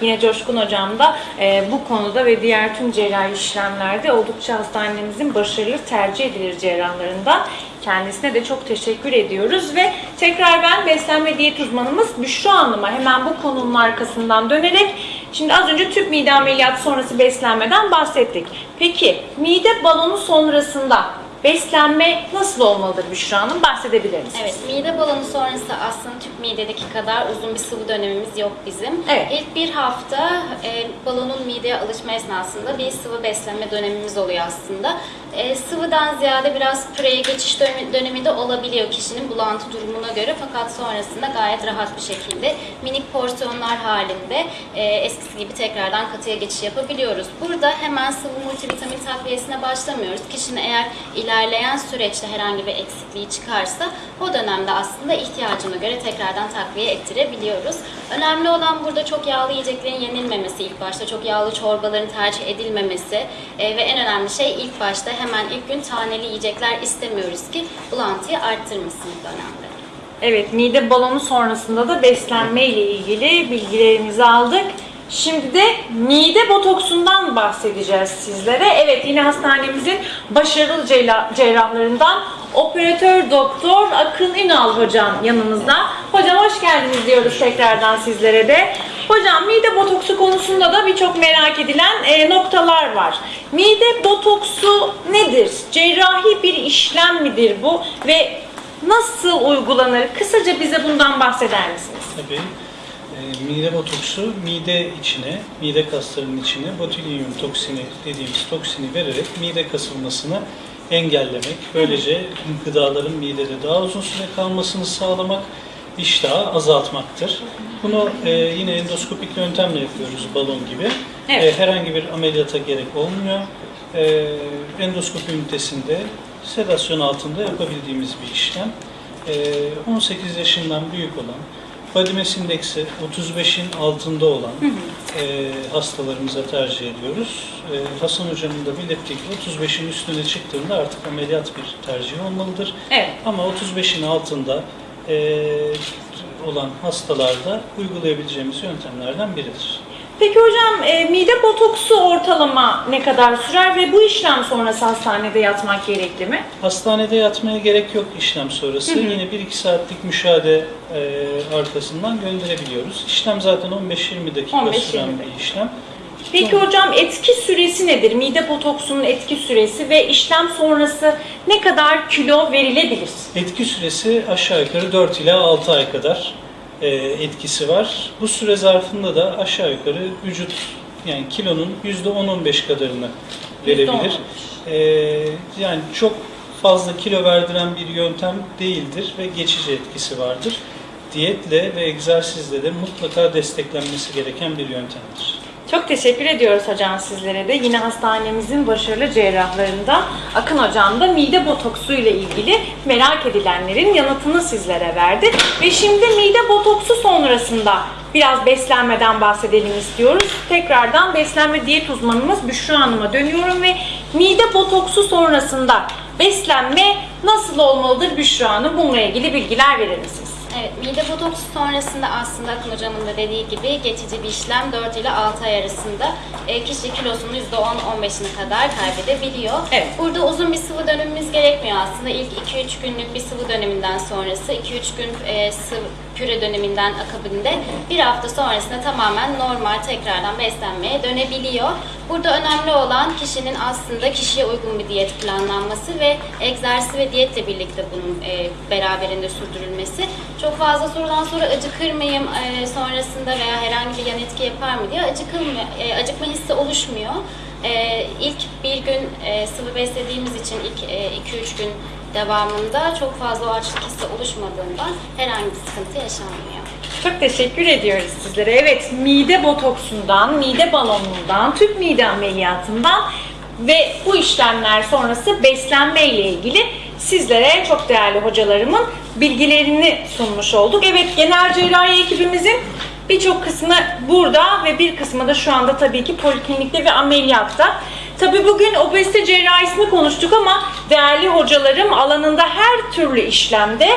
Yine Coşkun Hocam da e, bu konuda ve diğer tüm cerrahi işlemlerde oldukça hastanemizin başarılı tercih edilir cerrahlarından. Kendisine de çok teşekkür ediyoruz ve tekrar ben beslenme diyet uzmanımız Büşra Hanım'a hemen bu konunun arkasından dönerek şimdi az önce tüp mide ameliyatı sonrası beslenmeden bahsettik. Peki mide balonu sonrasında beslenme nasıl olmalıdır Büşra Hanım? Bahsedebilir misiniz? Evet, mide balonu sonrası aslında tüp midedeki kadar uzun bir sıvı dönemimiz yok bizim. Evet. İlk bir hafta e, balonun mideye alışma esnasında bir sıvı beslenme dönemimiz oluyor aslında. E, sıvıdan ziyade biraz püreye geçiş dönemi, dönemi de olabiliyor kişinin bulantı durumuna göre fakat sonrasında gayet rahat bir şekilde minik porsiyonlar halinde e, eskisi gibi tekrardan katıya geçiş yapabiliyoruz. Burada hemen sıvı multivitamin takviyesine başlamıyoruz. Kişinin eğer ilerleyen süreçte herhangi bir eksikliği çıkarsa o dönemde aslında ihtiyacına göre tekrardan takviye ettirebiliyoruz. Önemli olan burada çok yağlı yiyeceklerin yenilmemesi ilk başta, çok yağlı çorbaların tercih edilmemesi e, ve en önemli şey ilk başta hemen ilk gün taneli yiyecekler istemiyoruz ki bulantıyı arttırmasın bu dönemde. Evet, mide balonu sonrasında da beslenme ile ilgili bilgilerimizi aldık. Şimdi de mide botoksundan bahsedeceğiz sizlere. Evet, yine hastanemizin başarılı cerrah- cerrahlarından operatör doktor Akın Ünal hocam yanımızda. Hocam hoş geldiniz diyoruz tekrardan sizlere de. Hocam mide botoksu konusunda da birçok merak edilen e, noktalar var. Mide botoksu nedir? Cerrahi bir işlem midir bu ve nasıl uygulanır? Kısaca bize bundan bahseder misiniz? Tabii. E, mide botoksu mide içine, mide kaslarının içine botulinum toksini dediğimiz toksini vererek mide kasılmasını engellemek, böylece gıdaların midede daha uzun süre kalmasını sağlamak, iştahı azaltmaktır. Bunu e, yine endoskopik yöntemle yapıyoruz balon gibi. Evet. E, herhangi bir ameliyata gerek olmuyor. E, endoskopi ünitesinde sedasyon altında yapabildiğimiz bir işlem. E, 18 yaşından büyük olan, body mass indeksi 35'in altında olan e, hastalarımıza tercih ediyoruz. E, Hasan Hocam'ın da belirttiği gibi 35'in üstüne çıktığında artık ameliyat bir tercih olmalıdır. Evet. Ama 35'in altında e, olan hastalarda uygulayabileceğimiz yöntemlerden biridir. Peki hocam e, mide botoksu ortalama ne kadar sürer ve bu işlem sonrası hastanede yatmak gerekli mi? Hastanede yatmaya gerek yok işlem sonrası. Hı hı. Yine 1-2 saatlik müşahede e, arkasından gönderebiliyoruz. İşlem zaten 15-20 dakika 15-20 süren bir işlem. Peki hocam etki süresi nedir? Mide botoksunun etki süresi ve işlem sonrası ne kadar kilo verilebilir? Etki süresi aşağı yukarı 4 ila 6 ay kadar etkisi var. Bu süre zarfında da aşağı yukarı vücut yani kilonun %10-15 kadarını verebilir. E, yani çok fazla kilo verdiren bir yöntem değildir ve geçici etkisi vardır. Diyetle ve egzersizle de mutlaka desteklenmesi gereken bir yöntemdir. Çok teşekkür ediyoruz hocam sizlere de. Yine hastanemizin başarılı cerrahlarından Akın hocam da mide botoksu ile ilgili merak edilenlerin yanıtını sizlere verdi. Ve şimdi mide botoksu sonrasında biraz beslenmeden bahsedelim istiyoruz. Tekrardan beslenme diyet uzmanımız Büşra Hanım'a dönüyorum ve mide botoksu sonrasında beslenme nasıl olmalıdır Büşra Hanım? Bununla ilgili bilgiler verir misiniz? Evet, mide botoksu sonrasında aslında Akın Hocam'ın da dediği gibi geçici bir işlem 4 ile 6 ay arasında e, kişi kilosunun %10-15'ine kadar kaybedebiliyor. Evet. Burada uzun bir sıvı dönemimiz gerekmiyor aslında. İlk 2-3 günlük bir sıvı döneminden sonrası, 2-3 gün e, sıvı püre döneminden akabinde bir hafta sonrasında tamamen normal tekrardan beslenmeye dönebiliyor. Burada önemli olan kişinin aslında kişiye uygun bir diyet planlanması ve egzersiz ve diyetle birlikte bunun e, beraberinde sürdürülmesi. Çok fazla sorudan sonra acıkır mıyım e, sonrasında veya herhangi bir yan etki yapar mı diye acıkılmıyor, e, acıkma hissi oluşmuyor. E, ilk bir gün e, sıvı beslediğimiz için ilk 2-3 gün devamında çok fazla o açlık hissi oluşmadığından herhangi bir sıkıntı yaşanmıyor. Çok teşekkür ediyoruz sizlere. Evet, mide botoksundan, mide balonundan, tüp mide ameliyatından ve bu işlemler sonrası beslenme ile ilgili sizlere çok değerli hocalarımın bilgilerini sunmuş olduk. Evet, genel cerrahi ekibimizin birçok kısmı burada ve bir kısmı da şu anda tabii ki poliklinikte ve ameliyatta. Tabii bugün obezite cerrahisini konuştuk ama değerli hocalarım alanında her türlü işlemde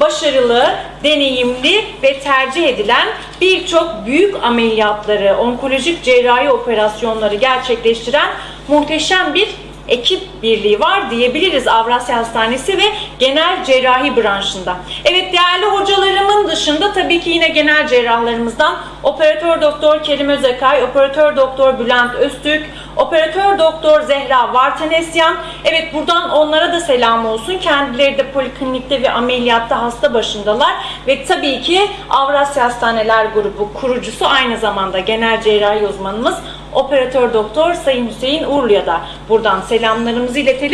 başarılı, deneyimli ve tercih edilen birçok büyük ameliyatları, onkolojik cerrahi operasyonları gerçekleştiren muhteşem bir ekip birliği var diyebiliriz Avrasya Hastanesi ve genel cerrahi branşında. Evet değerli hocalarımın dışında tabii ki yine genel cerrahlarımızdan operatör doktor Kerim Özekay, operatör doktor Bülent Öztürk, operatör doktor Zehra Vartanesyan. Evet buradan onlara da selam olsun. Kendileri de poliklinikte ve ameliyatta hasta başındalar ve tabii ki Avrasya Hastaneler Grubu kurucusu aynı zamanda genel cerrahi uzmanımız operatör doktor Sayın Hüseyin Uğurlu'ya da buradan selamlarımızı iletelim.